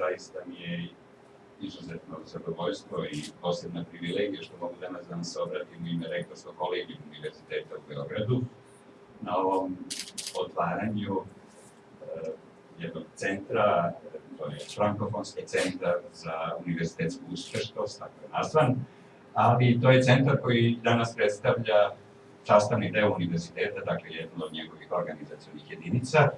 zaista mi je izuzetno zadovoljstvo i posebna privilegija što mogu danas da vam se obratim u ime rektorskog kolegija Univerziteta u Beogradu na ovom otvaranju uh, jednog centra, to je Frankofonski centar za univerzitetsku uspešnost, tako je nazvan, ali to je centar koji danas predstavlja sastavni deo univerziteta, dakle jedno od njegovih organizacijonih jedinica,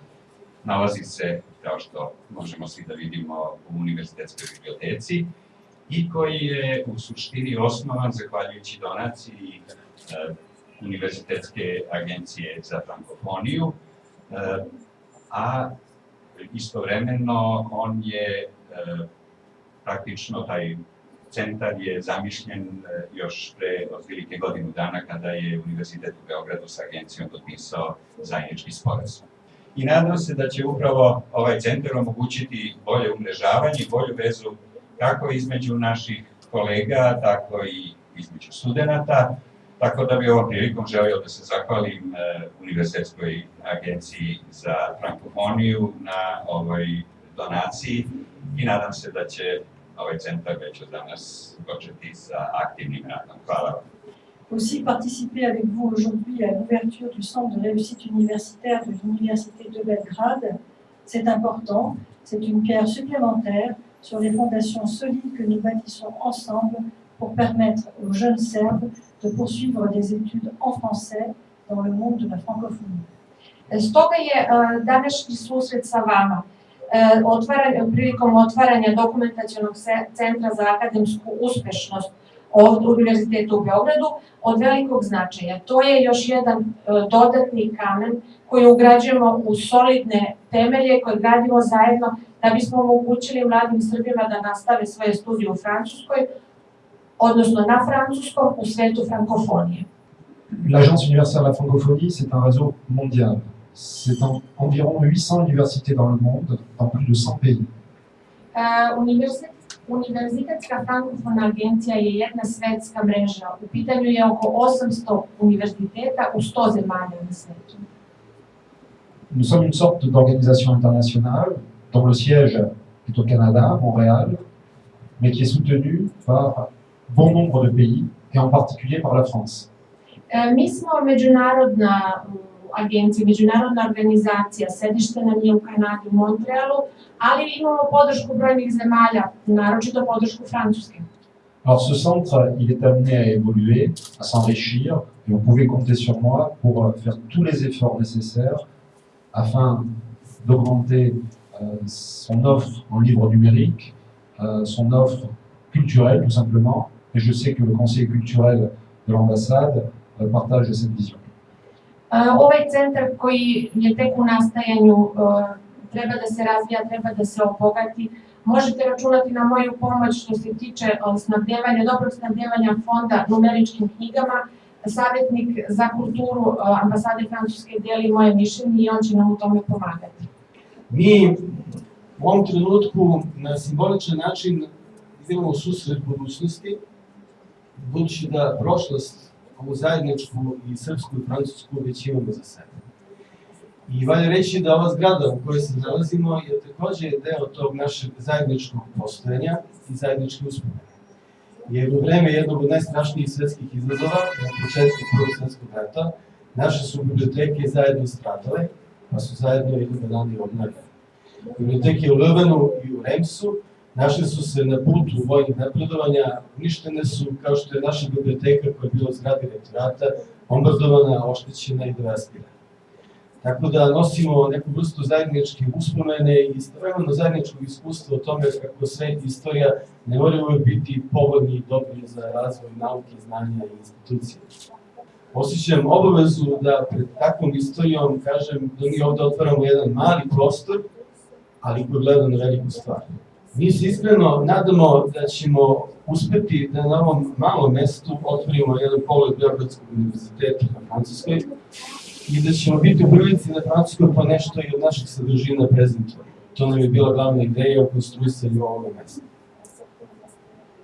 nalazi se, kao što možemo svi da vidimo, u univerzitetskoj biblioteci i koji je u suštini osnovan zahvaljujući donaciji e, Univerzitetske agencije za frankofoniju, e, a istovremeno on je e, praktično taj centar je zamišljen još pre otprilike godinu dana kada je Univerzitet u Beogradu sa agencijom potpisao zajednički sporazum. I nadam se da će upravo ovaj centar omogućiti bolje umrežavanje i bolju vezu kako između naših kolega, tako i između studenta, tako da bi ovom prilikom želio da se zahvalim e, Univerzitetskoj agenciji za frankofoniju na ovoj donaciji i nadam se da će ovaj centar već od danas početi sa aktivnim radom. Hvala vam. Aussi participer avec vous aujourd'hui à l'ouverture du centre de réussite universitaire de l'Université de Belgrade, c'est important, c'est une pierre supplémentaire sur les fondations solides que nous bâtissons ensemble pour permettre aux jeunes Serbes de poursuivre des études en français dans le monde de la francophonie. Stoga je uh, današnji susret sa vama E, prilikom otvaranja dokumentacijonog centra za akademsku uspešnost ovdje u Univerzitetu u Beogradu od velikog značaja. To je još jedan e, dodatni kamen koji ugrađujemo u solidne temelje koje gradimo zajedno da bismo omogućili mladim Srbima da nastave svoje studije u Francuskoj, odnosno na francuskom u svetu frankofonije. L'Agence universelle de la francophonie, c'est un réseau mondial. C'est environ 800 universités dans le monde, dans plus de 100 pays. Uh, Univerzitetska frankofona agencija je jedna svetska mreža. U pitanju je oko 800 univerziteta u 100 zemalja na svetu. Nous sommes une sorte d'organisation internationale dont le siège est au Canada, Montréal, mais qui est soutenue par bon nombre de pays, et en particulier par la France. Uh, mi smo međunarodna agencija, međunarodna organizacija, sedište nam je u Kanadi, u Montrealu, ali imamo podršku brojnih zemalja, naročito podršku. Alors ce centre, il est amené à évoluer, à s'enrichir, et vous pouvez compter sur moi pour faire tous les efforts nécessaires afin d'augmenter euh, son offre en livre numérique, euh, son offre culturelle tout simplement, et je sais que le conseil culturel de l'ambassade euh, partage cette vision. Ovaj centar koji je tek u nastajanju treba da se razvija, treba da se obogati. Možete računati na moju pomoć što se tiče snabdevanja, dobrog snabdevanja fonda numeričkim knjigama. Savjetnik za kulturu ambasade Francuske deli moje mišljenje i on će nam u tome pomagati. Mi u ovom trenutku na simboličan način idemo u susret budućnosti, budući da prošlost ovu zajedničku i srpsku i francusku već imamo za sebe. I valja reći da ova zgrada u kojoj se nalazimo je takođe deo tog našeg zajedničkog postojanja i zajedničke uspomene. Jer u vreme jednog od najstrašnijih svetskih izazova, na početku Prvog svetskog rata, naše su biblioteke zajedno stradale, pa su zajedno i dana i obnavljene. Biblioteke u Lövenu i u Remsu našli su se na putu vojnih napredovanja, uništene su kao što je naša biblioteka koja je bila u zgradi rektorata, bombardovana, oštećena i devastirana. Tako da nosimo neku vrstu zajedničke uspomene i istovremeno zajedničkog iskustva o tome kako sve istorija ne mora uvek biti povodni i dobri za razvoj nauke, znanja i institucije. Osjećam obavezu da pred takvom istorijom kažem da mi ovde otvaramo jedan mali prostor, ali koji gleda na veliku stvar. Mi se iskreno nadamo da ćemo uspeti da na ovom malom mestu otvorimo jedan pogled Beogradskog univerziteta na Francuskoj i da ćemo biti u prilici na Francuskoj pa nešto i od naših sadržina prezentovati. To nam je bila glavna ideja u konstruisanju ovog mesta.